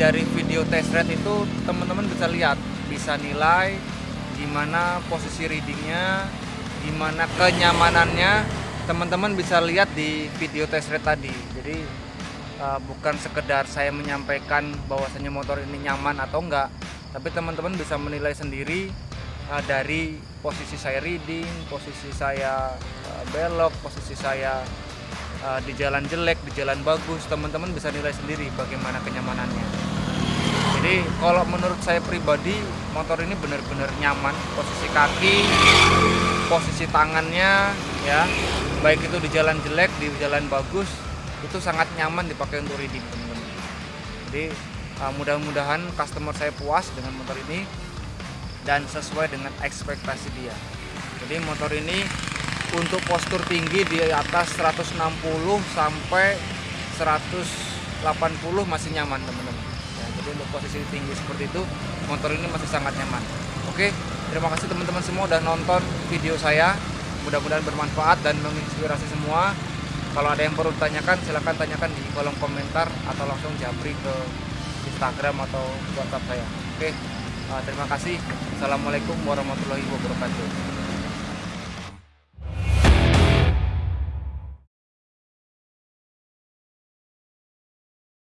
Dari video test ride itu teman-teman bisa lihat, bisa nilai gimana posisi readingnya, gimana kenyamanannya. Teman-teman bisa lihat di video test ride tadi. Jadi uh, bukan sekedar saya menyampaikan bahwasanya motor ini nyaman atau enggak, tapi teman-teman bisa menilai sendiri uh, dari posisi saya reading, posisi saya uh, belok, posisi saya di jalan jelek, di jalan bagus, teman-teman bisa nilai sendiri bagaimana kenyamanannya. Jadi kalau menurut saya pribadi motor ini benar-benar nyaman, posisi kaki, posisi tangannya, ya, baik itu di jalan jelek, di jalan bagus, itu sangat nyaman dipakai untuk reading, teman-teman. Jadi uh, mudah-mudahan customer saya puas dengan motor ini dan sesuai dengan ekspektasi dia. Jadi motor ini untuk postur tinggi di atas 160 sampai 180 masih nyaman teman-teman. Jadi untuk posisi tinggi seperti itu motor ini masih sangat nyaman. Oke, terima kasih teman-teman semua udah nonton video saya. Mudah-mudahan bermanfaat dan menginspirasi semua. Kalau ada yang perlu ditanyakan silahkan tanyakan di kolom komentar atau langsung japri ke Instagram atau WhatsApp saya. Oke, uh, terima kasih. Assalamualaikum warahmatullahi wabarakatuh.